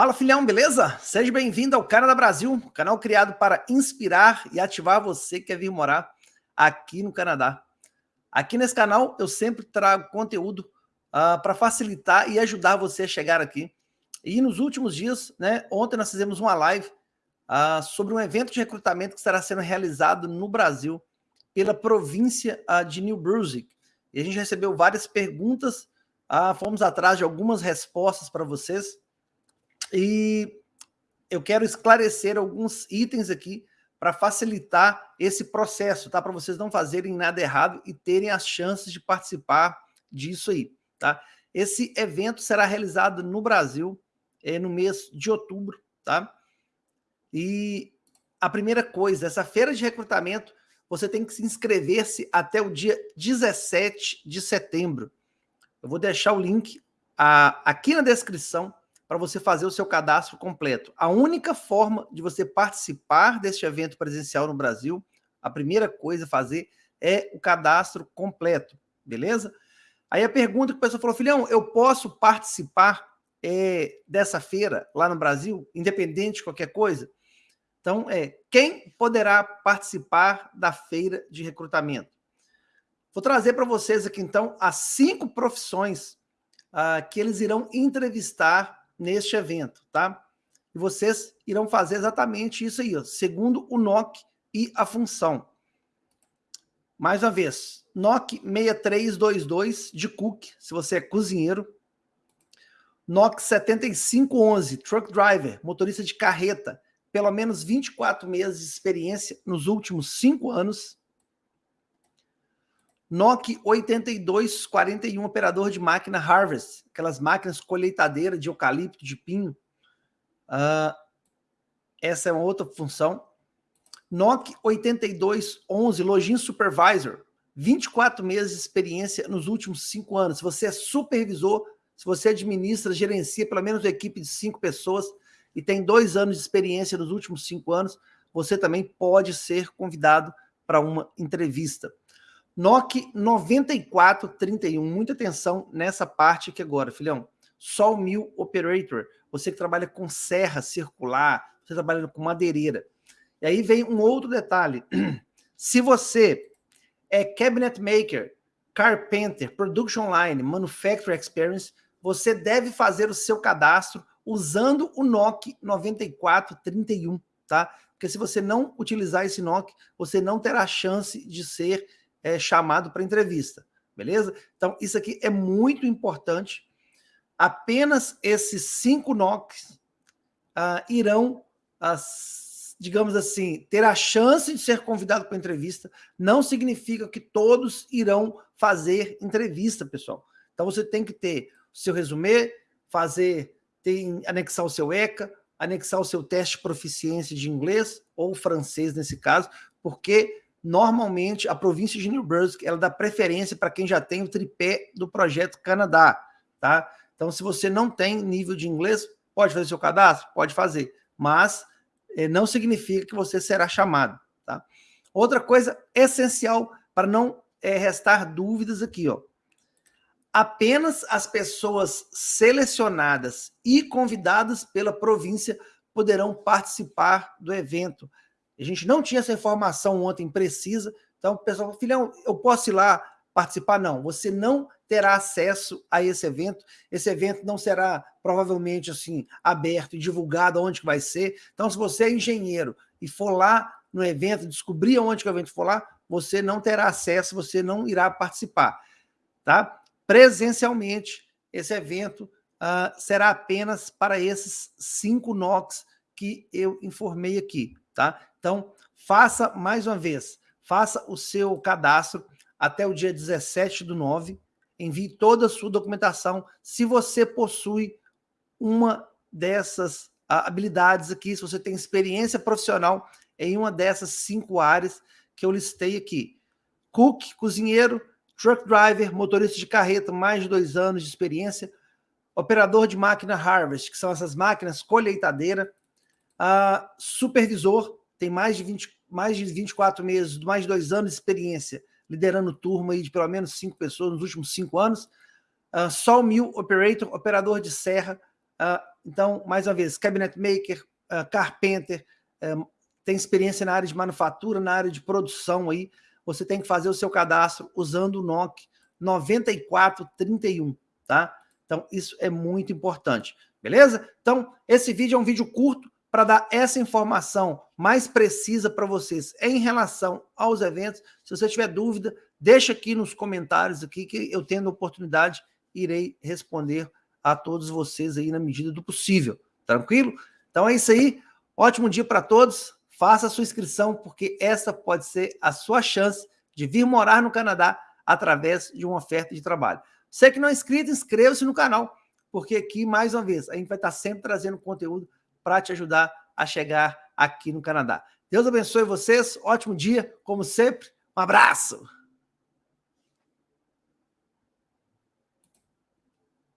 Fala filhão, beleza? Seja bem-vindo ao Canadá Brasil, canal criado para inspirar e ativar você que quer vir morar aqui no Canadá. Aqui nesse canal eu sempre trago conteúdo uh, para facilitar e ajudar você a chegar aqui. E nos últimos dias, né, ontem nós fizemos uma live uh, sobre um evento de recrutamento que estará sendo realizado no Brasil pela província uh, de New Brunswick. E a gente recebeu várias perguntas, fomos atrás de algumas respostas para vocês. E eu quero esclarecer alguns itens aqui para facilitar esse processo, tá? Para vocês não fazerem nada errado e terem as chances de participar disso aí, tá? Esse evento será realizado no Brasil é, no mês de outubro, tá? E a primeira coisa, essa feira de recrutamento, você tem que se inscrever-se até o dia 17 de setembro. Eu vou deixar o link a, aqui na descrição para você fazer o seu cadastro completo. A única forma de você participar deste evento presencial no Brasil, a primeira coisa a fazer é o cadastro completo, beleza? Aí a pergunta que o pessoal falou, filhão, eu posso participar é, dessa feira lá no Brasil, independente de qualquer coisa? Então, é, quem poderá participar da feira de recrutamento? Vou trazer para vocês aqui, então, as cinco profissões ah, que eles irão entrevistar neste evento, tá? E vocês irão fazer exatamente isso aí, ó, segundo o NOC e a função. Mais uma vez, NOC 6322 de Cook, se você é cozinheiro. NOC 7511, Truck Driver, motorista de carreta, pelo menos 24 meses de experiência nos últimos 5 anos. NOC 8241, operador de máquina Harvest, aquelas máquinas colheitadeiras de eucalipto, de pinho. Uh, essa é uma outra função. NOC 8211, Login Supervisor, 24 meses de experiência nos últimos 5 anos. Se você é supervisor, se você administra, gerencia pelo menos uma equipe de 5 pessoas e tem dois anos de experiência nos últimos 5 anos, você também pode ser convidado para uma entrevista. NOC 9431, muita atenção nessa parte aqui agora, filhão. Sol Mill Operator, você que trabalha com serra circular, você trabalha com madeireira. E aí vem um outro detalhe. Se você é cabinet maker, carpenter, production line, manufacturing experience, você deve fazer o seu cadastro usando o NOC 9431, tá? Porque se você não utilizar esse NOC, você não terá chance de ser é, chamado para entrevista, beleza? Então, isso aqui é muito importante. Apenas esses cinco NOCs uh, irão, digamos assim, ter a chance de ser convidado para entrevista. Não significa que todos irão fazer entrevista, pessoal. Então, você tem que ter o seu resumê, fazer, tem, anexar o seu ECA, anexar o seu teste de proficiência de inglês ou francês nesse caso, porque normalmente a província de New Brunswick ela dá preferência para quem já tem o tripé do projeto Canadá, tá? Então, se você não tem nível de inglês, pode fazer seu cadastro? Pode fazer, mas eh, não significa que você será chamado, tá? Outra coisa essencial para não eh, restar dúvidas aqui, ó. Apenas as pessoas selecionadas e convidadas pela província poderão participar do evento. A gente não tinha essa informação ontem precisa, então o pessoal falou, filhão, eu posso ir lá participar? Não, você não terá acesso a esse evento, esse evento não será provavelmente assim aberto e divulgado onde que vai ser, então se você é engenheiro e for lá no evento, descobrir onde que o evento for lá, você não terá acesso, você não irá participar, tá? Presencialmente, esse evento uh, será apenas para esses cinco NOCs que eu informei aqui, tá? Então, faça mais uma vez, faça o seu cadastro até o dia 17 do 9, envie toda a sua documentação, se você possui uma dessas habilidades aqui, se você tem experiência profissional em uma dessas cinco áreas que eu listei aqui. Cook, cozinheiro, truck driver, motorista de carreta, mais de dois anos de experiência, operador de máquina harvest, que são essas máquinas colheitadeira, uh, supervisor, tem mais de, 20, mais de 24 meses, mais de dois anos de experiência liderando turma aí de pelo menos cinco pessoas nos últimos cinco anos. Uh, Sol Mill Operator, operador de serra, Uh, então, mais uma vez, cabinet maker, uh, carpenter, tem experiência na área de manufatura, na área de produção aí, você tem que fazer o seu cadastro usando o NOC 9431, tá? Então, isso é muito importante, beleza? Então, esse vídeo é um vídeo curto para dar essa informação mais precisa para vocês em relação aos eventos. Se você tiver dúvida, deixa aqui nos comentários aqui que eu tendo oportunidade irei responder a todos vocês aí na medida do possível. Tranquilo? Então é isso aí. Ótimo dia para todos. Faça a sua inscrição, porque essa pode ser a sua chance de vir morar no Canadá através de uma oferta de trabalho. Você que não é inscrito, inscreva-se no canal, porque aqui, mais uma vez, a gente vai estar sempre trazendo conteúdo para te ajudar a chegar aqui no Canadá. Deus abençoe vocês, ótimo dia, como sempre, um abraço!